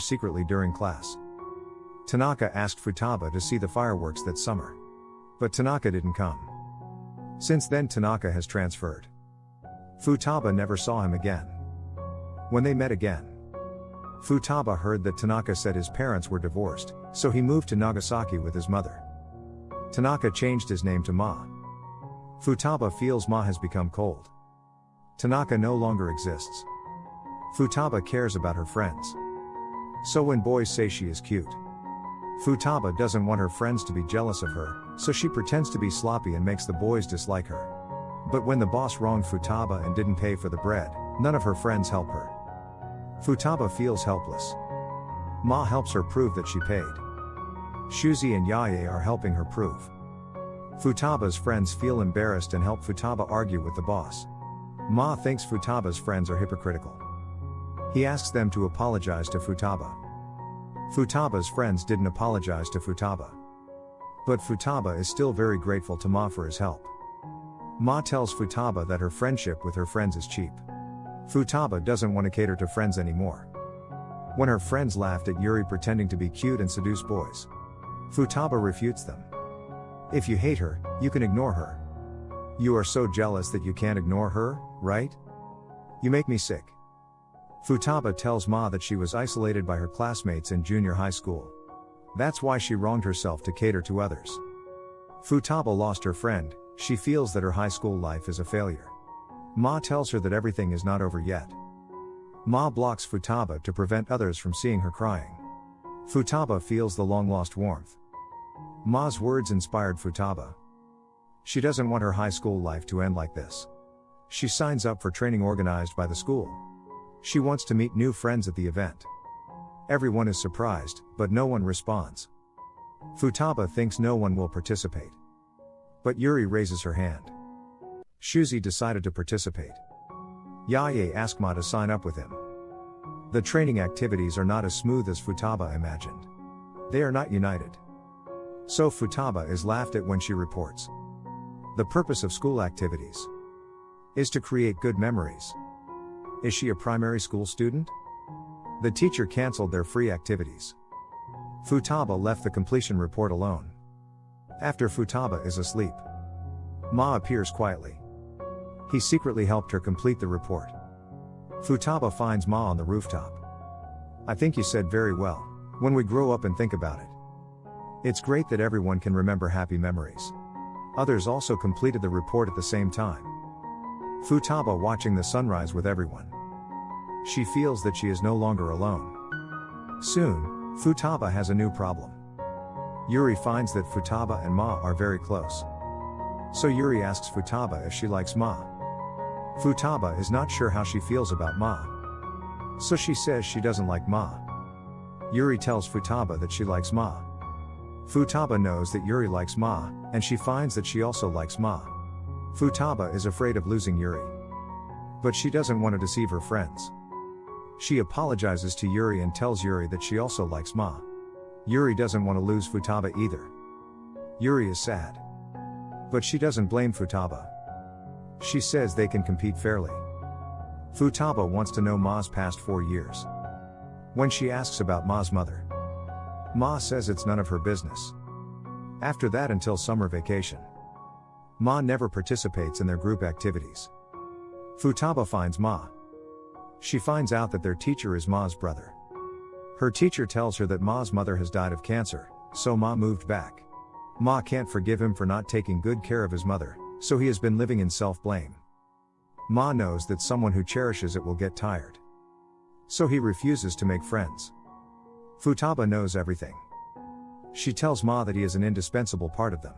secretly during class. Tanaka asked Futaba to see the fireworks that summer. But Tanaka didn't come. Since then, Tanaka has transferred. Futaba never saw him again. When they met again, Futaba heard that Tanaka said his parents were divorced, so he moved to Nagasaki with his mother. Tanaka changed his name to Ma. Futaba feels Ma has become cold. Tanaka no longer exists. Futaba cares about her friends. So when boys say she is cute, Futaba doesn't want her friends to be jealous of her, so she pretends to be sloppy and makes the boys dislike her. But when the boss wronged Futaba and didn't pay for the bread, none of her friends help her. Futaba feels helpless. Ma helps her prove that she paid. Shuzi and Yaye are helping her prove. Futaba's friends feel embarrassed and help Futaba argue with the boss. Ma thinks Futaba's friends are hypocritical. He asks them to apologize to Futaba. Futaba's friends didn't apologize to Futaba. But Futaba is still very grateful to Ma for his help. Ma tells Futaba that her friendship with her friends is cheap. Futaba doesn't want to cater to friends anymore. When her friends laughed at Yuri pretending to be cute and seduce boys, Futaba refutes them. If you hate her, you can ignore her. You are so jealous that you can't ignore her, right? You make me sick. Futaba tells Ma that she was isolated by her classmates in junior high school. That's why she wronged herself to cater to others. Futaba lost her friend, she feels that her high school life is a failure. Ma tells her that everything is not over yet. Ma blocks Futaba to prevent others from seeing her crying. Futaba feels the long lost warmth. Ma's words inspired Futaba. She doesn't want her high school life to end like this. She signs up for training organized by the school. She wants to meet new friends at the event. Everyone is surprised, but no one responds. Futaba thinks no one will participate. But Yuri raises her hand. Shuzi decided to participate. Yaye asked Ma to sign up with him. The training activities are not as smooth as Futaba imagined. They are not united. So Futaba is laughed at when she reports. The purpose of school activities is to create good memories. Is she a primary school student? The teacher cancelled their free activities. Futaba left the completion report alone. After Futaba is asleep, Ma appears quietly. He secretly helped her complete the report. Futaba finds Ma on the rooftop. I think you said very well. When we grow up and think about it. It's great that everyone can remember happy memories. Others also completed the report at the same time. Futaba watching the sunrise with everyone. She feels that she is no longer alone. Soon, Futaba has a new problem. Yuri finds that Futaba and Ma are very close. So Yuri asks Futaba if she likes Ma. Futaba is not sure how she feels about Ma. So she says she doesn't like Ma. Yuri tells Futaba that she likes Ma. Futaba knows that Yuri likes Ma, and she finds that she also likes Ma. Futaba is afraid of losing Yuri. But she doesn't want to deceive her friends. She apologizes to Yuri and tells Yuri that she also likes Ma. Yuri doesn't want to lose Futaba either. Yuri is sad. But she doesn't blame Futaba. She says they can compete fairly. Futaba wants to know Ma's past four years. When she asks about Ma's mother, Ma says it's none of her business. After that, until summer vacation, Ma never participates in their group activities. Futaba finds Ma. She finds out that their teacher is Ma's brother. Her teacher tells her that Ma's mother has died of cancer, so Ma moved back. Ma can't forgive him for not taking good care of his mother, so he has been living in self blame. Ma knows that someone who cherishes it will get tired. So he refuses to make friends. Futaba knows everything. She tells Ma that he is an indispensable part of them.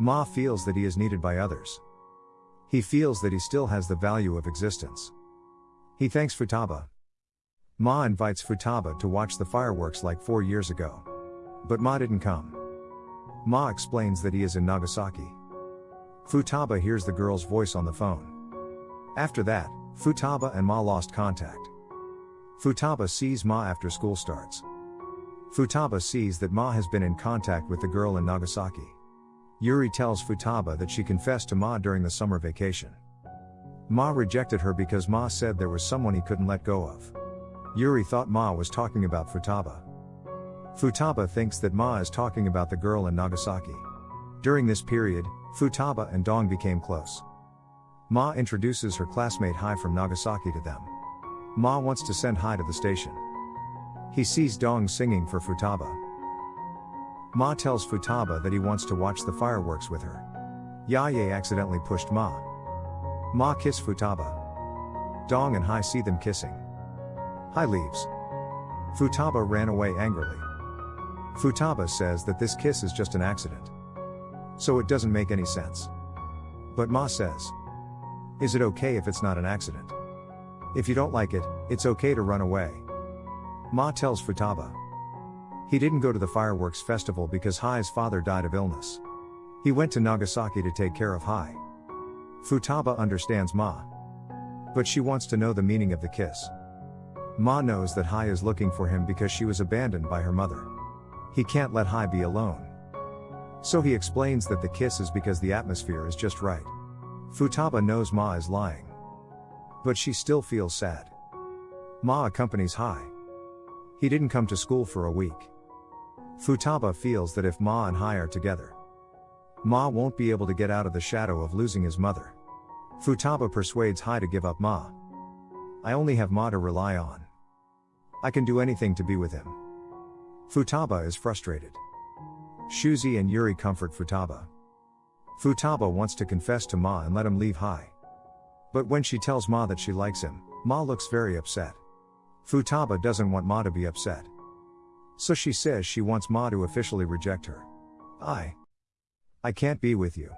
Ma feels that he is needed by others. He feels that he still has the value of existence. He thanks Futaba. Ma invites Futaba to watch the fireworks like four years ago. But Ma didn't come. Ma explains that he is in Nagasaki. Futaba hears the girl's voice on the phone. After that, Futaba and Ma lost contact. Futaba sees Ma after school starts. Futaba sees that Ma has been in contact with the girl in Nagasaki. Yuri tells Futaba that she confessed to Ma during the summer vacation. Ma rejected her because Ma said there was someone he couldn't let go of. Yuri thought Ma was talking about Futaba. Futaba thinks that Ma is talking about the girl in Nagasaki. During this period, Futaba and Dong became close. Ma introduces her classmate Hai from Nagasaki to them. Ma wants to send Hai to the station. He sees Dong singing for Futaba. Ma tells Futaba that he wants to watch the fireworks with her. Yaye accidentally pushed Ma. Ma kiss Futaba. Dong and Hai see them kissing. Hai leaves. Futaba ran away angrily. Futaba says that this kiss is just an accident. So it doesn't make any sense. But Ma says, Is it okay if it's not an accident? If you don't like it, it's okay to run away. Ma tells Futaba. He didn't go to the fireworks festival because Hai's father died of illness. He went to Nagasaki to take care of Hai. Futaba understands Ma. But she wants to know the meaning of the kiss. Ma knows that Hai is looking for him because she was abandoned by her mother. He can't let Hai be alone. So he explains that the kiss is because the atmosphere is just right. Futaba knows Ma is lying. But she still feels sad. Ma accompanies Hai. He didn't come to school for a week. Futaba feels that if Ma and Hai are together, Ma won't be able to get out of the shadow of losing his mother. Futaba persuades Hai to give up Ma. I only have Ma to rely on. I can do anything to be with him. Futaba is frustrated. Shuzi and Yuri comfort Futaba. Futaba wants to confess to Ma and let him leave Hai. But when she tells Ma that she likes him, Ma looks very upset. Futaba doesn't want Ma to be upset. So she says she wants Ma to officially reject her. I. I can't be with you.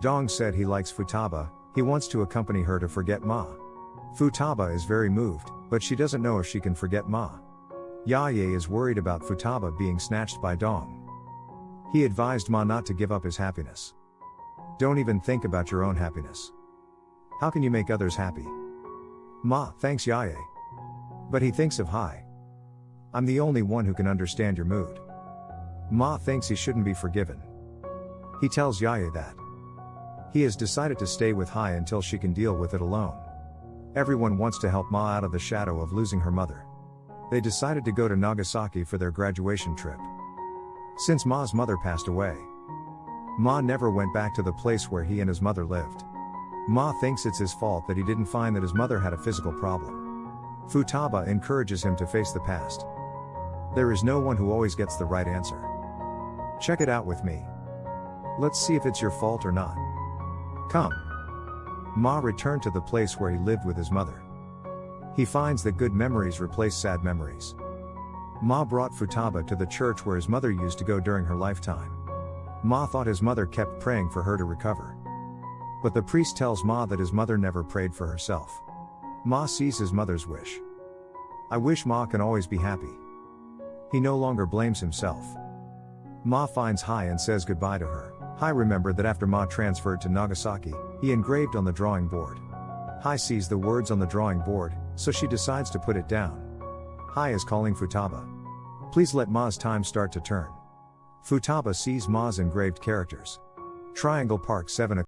Dong said he likes Futaba, he wants to accompany her to forget Ma. Futaba is very moved, but she doesn't know if she can forget Ma. Yaye is worried about Futaba being snatched by Dong. He advised Ma not to give up his happiness. Don't even think about your own happiness. How can you make others happy? Ma thanks Yaye. But he thinks of Hai. I'm the only one who can understand your mood. Ma thinks he shouldn't be forgiven. He tells Yaye that. He has decided to stay with Hai until she can deal with it alone. Everyone wants to help Ma out of the shadow of losing her mother. They decided to go to Nagasaki for their graduation trip. Since Ma's mother passed away, Ma never went back to the place where he and his mother lived. Ma thinks it's his fault that he didn't find that his mother had a physical problem. Futaba encourages him to face the past. There is no one who always gets the right answer. Check it out with me. Let's see if it's your fault or not. Come. Ma returned to the place where he lived with his mother. He finds that good memories replace sad memories. Ma brought Futaba to the church where his mother used to go during her lifetime. Ma thought his mother kept praying for her to recover. But the priest tells Ma that his mother never prayed for herself. Ma sees his mother's wish. I wish Ma can always be happy. He no longer blames himself. Ma finds Hai and says goodbye to her. Hai remembered that after Ma transferred to Nagasaki, he engraved on the drawing board. Hai sees the words on the drawing board, so she decides to put it down. Hai is calling Futaba. Please let Ma's time start to turn. Futaba sees Ma's engraved characters. Triangle Park 7